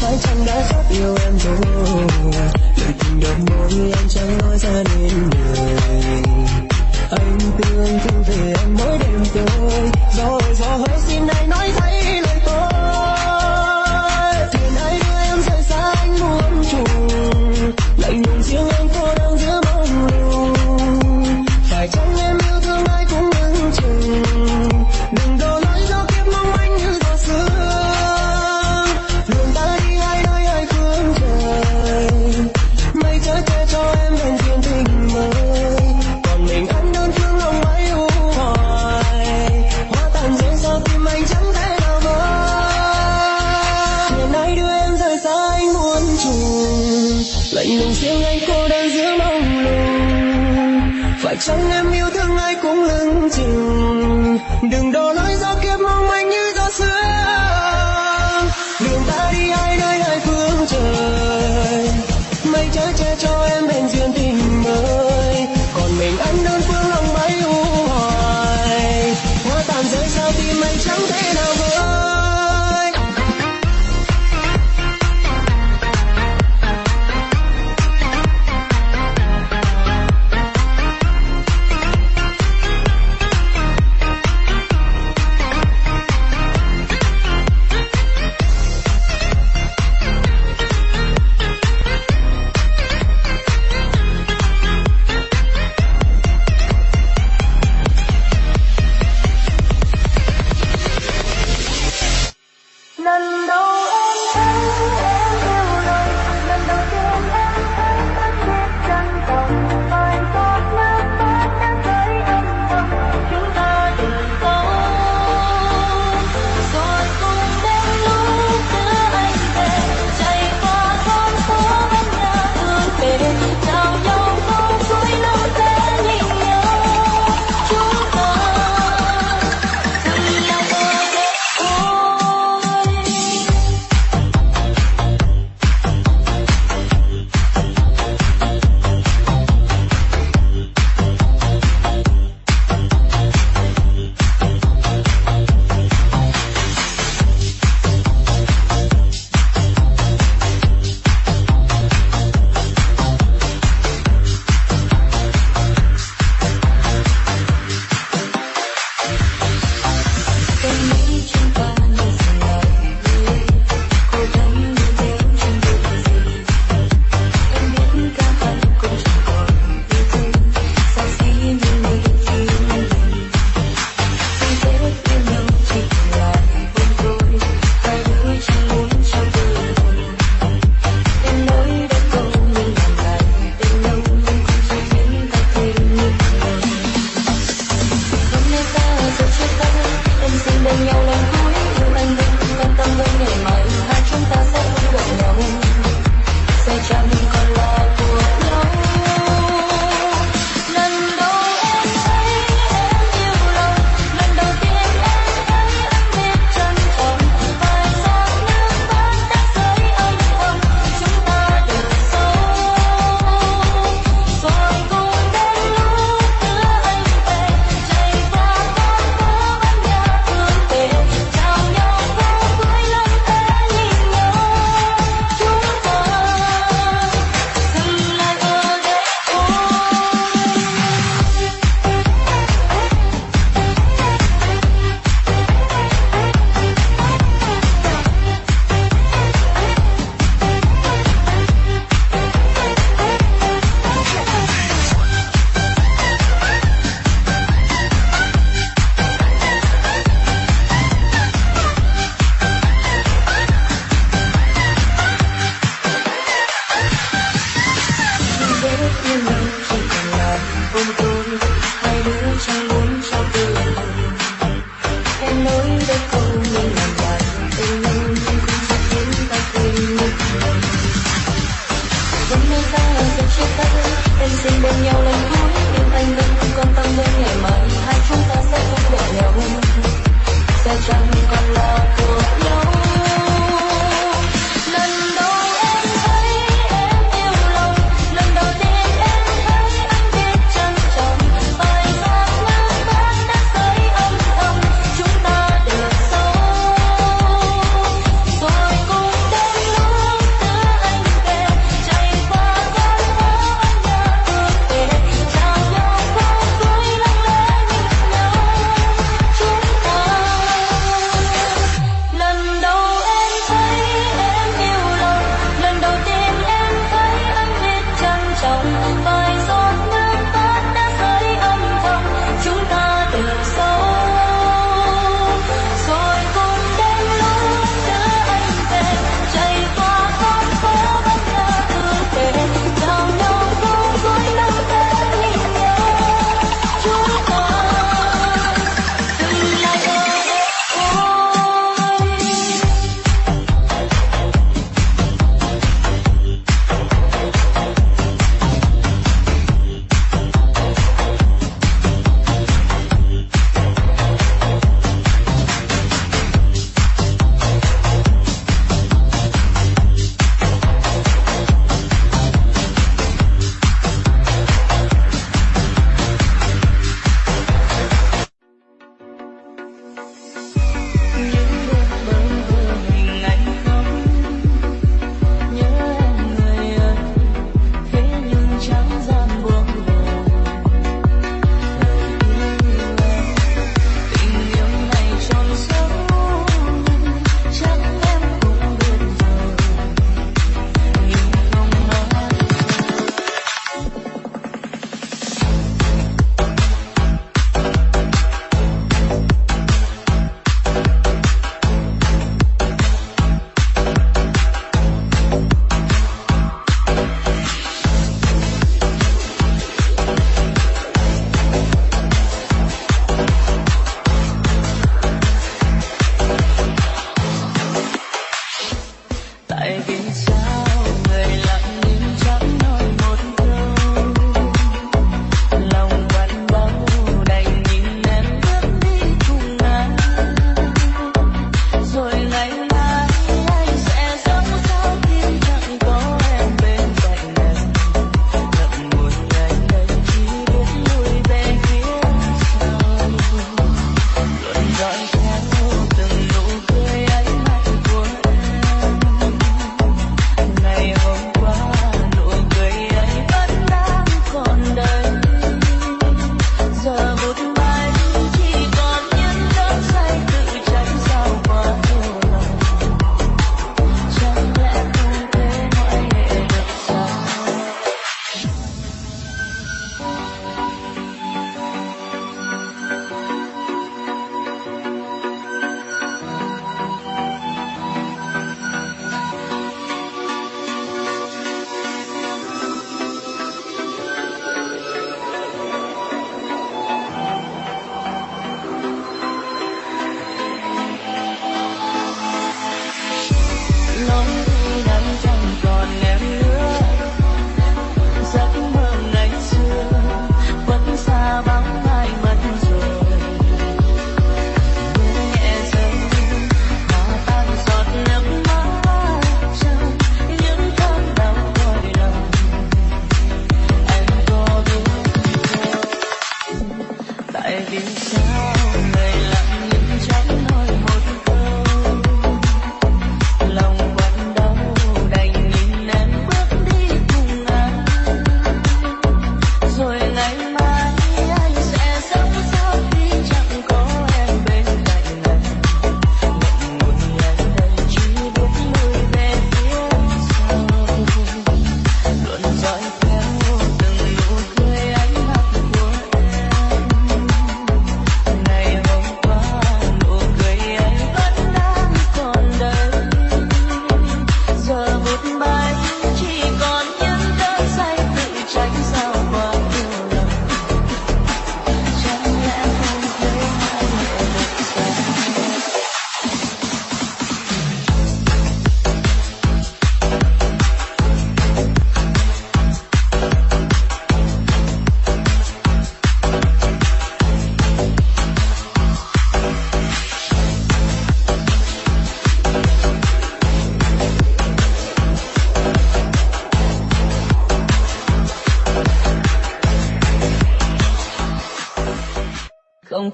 phải chăng đã rất yêu em rồi lời tình đầu môi anh chẳng nói ra nên lời anh thương thương về em mỗi đêm tối rồi gió ơi gió hỡi xin anh nói thấy. lời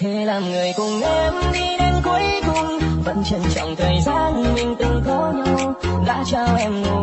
thế làm người cùng em đi đến cuối cùng, vẫn trân trọng thời gian mình từng có nhau. Đã trao em nụ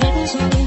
hidden to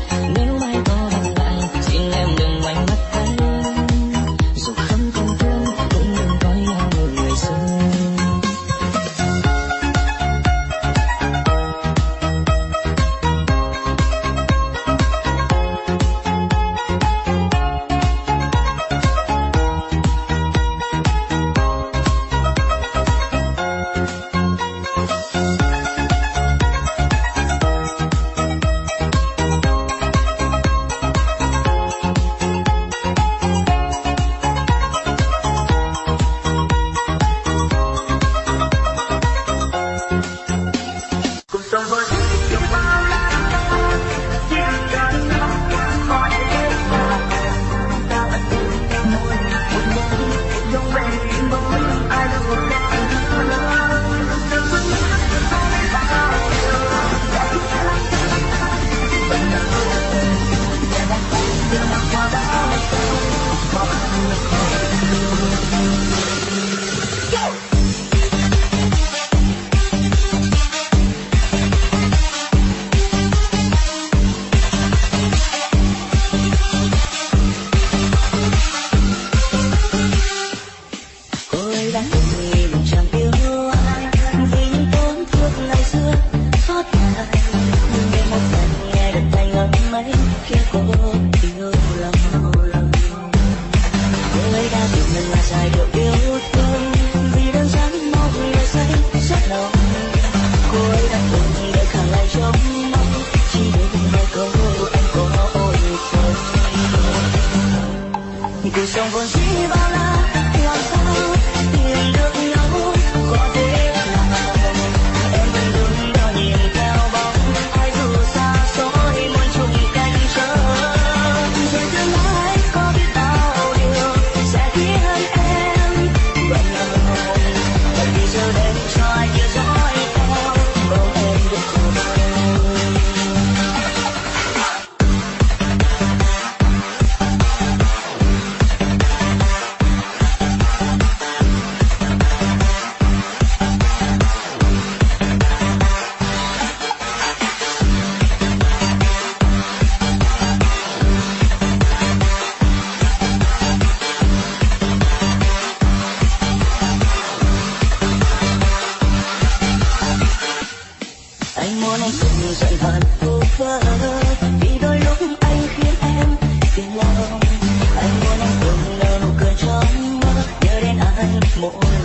more.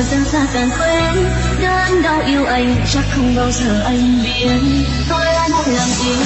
mùa dần xa càng quên. Đơn đau yêu anh, chắc không bao giờ anh biến tôi là một lòng yêu.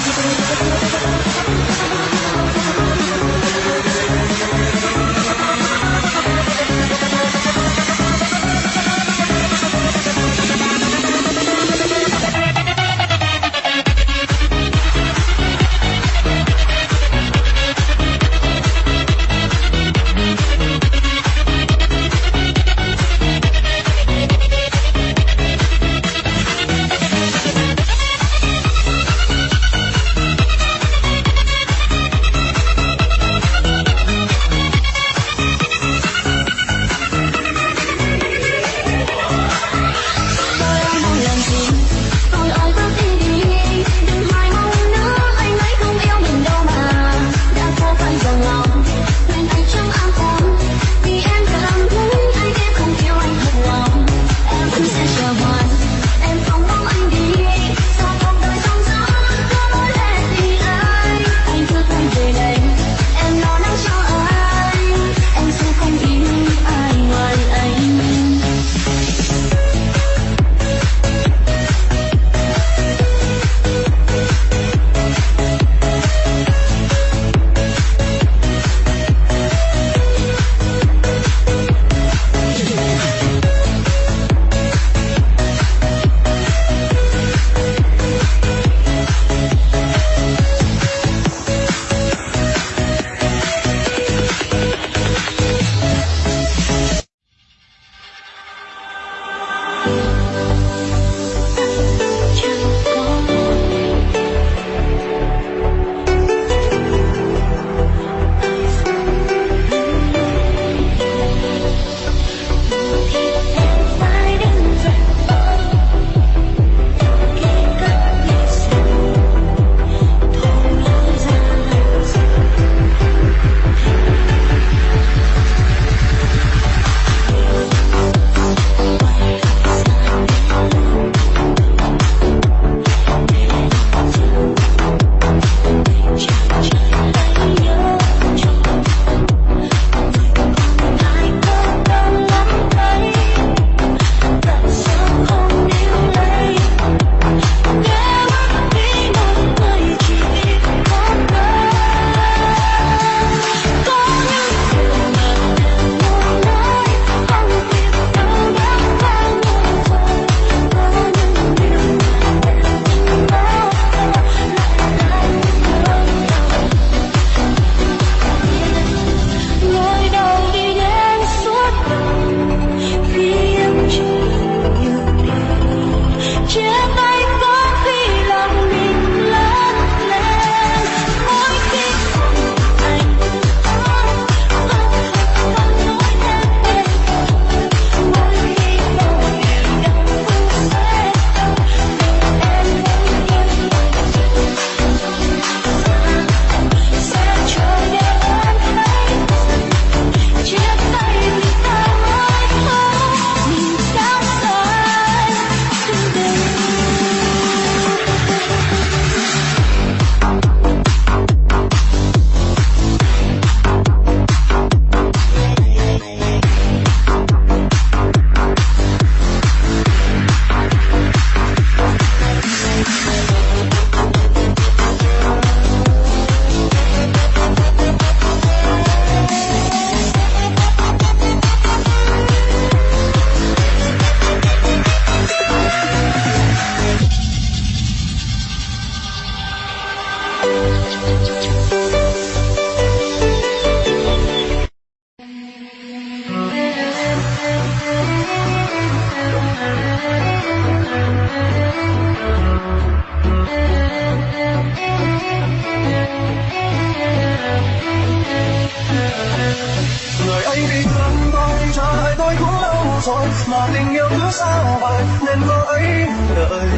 Tình yêu cứ xa vời, nên cô ấy đợi.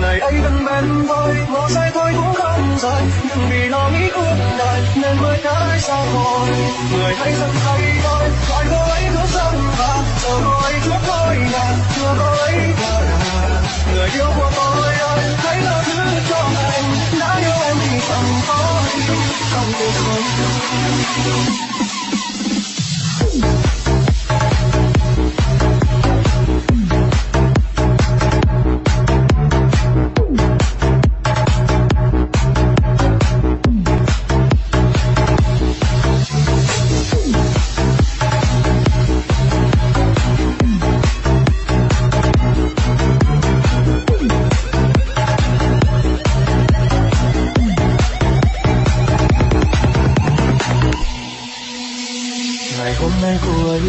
Ngày ấy vẫn bên tôi ngỏ sai tôi cũng không rời. Nhưng vì lo nghĩ cuộc đời, nên mới thấy xa rồi. Người hãy dừng tay tôi gọi cô ấy cứ dần và chờ cô ấy trước tôi nhà chưa cô ấy vào nhà người yêu của tôi ơi, hãy là thứ cho anh đã yêu em thì chẳng có gì được không. Sống cô ấy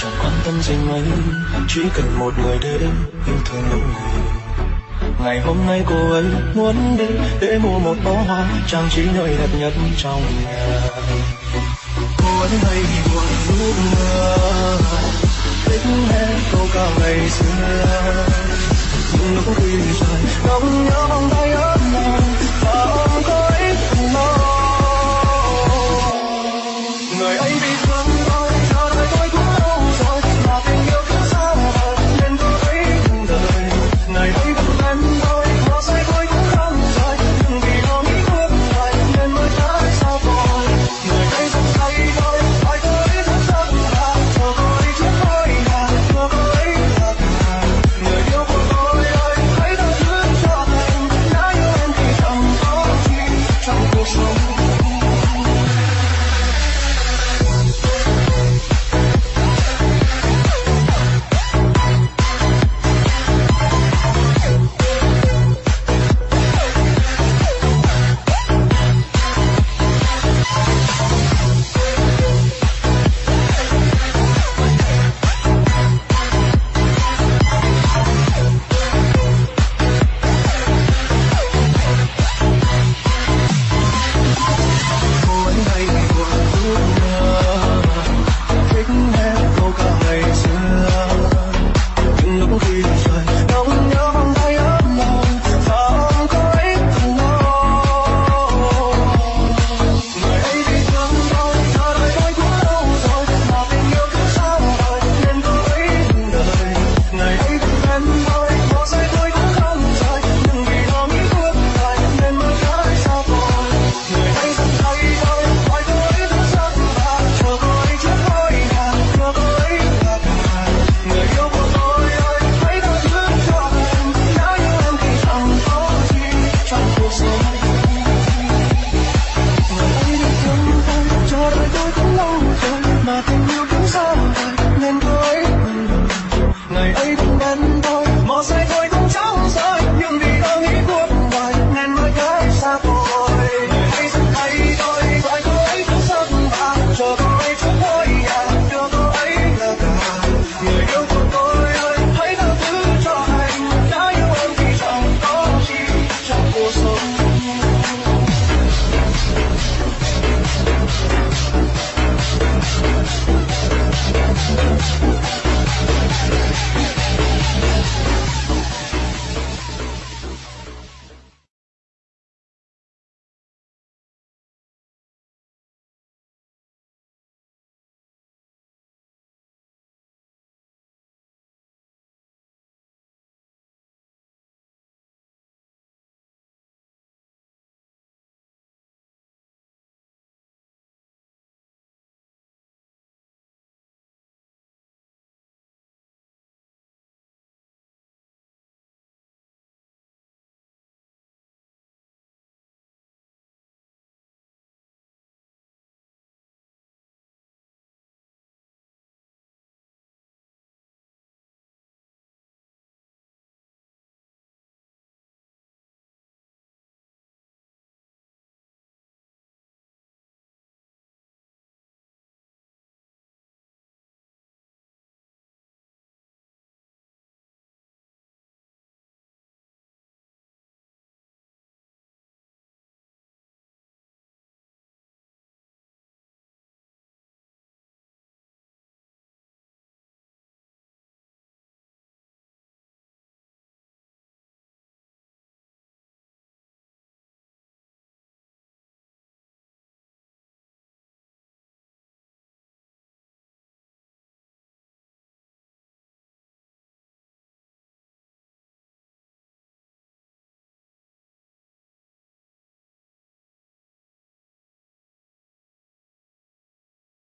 chẳng quan tâm gì ấy chỉ cần một người để yêu thương mỗi người. Ngày hôm nay cô ấy muốn đi để mua một bó hoa trang trí nơi đẹp nhất trong nhà cô ấy hay buồn lúc mưa, thích nghe câu ca ngày xưa. Nhưng lúc đi dài ngóng nhớ vòng tay ấm lòng và ôm cô ấy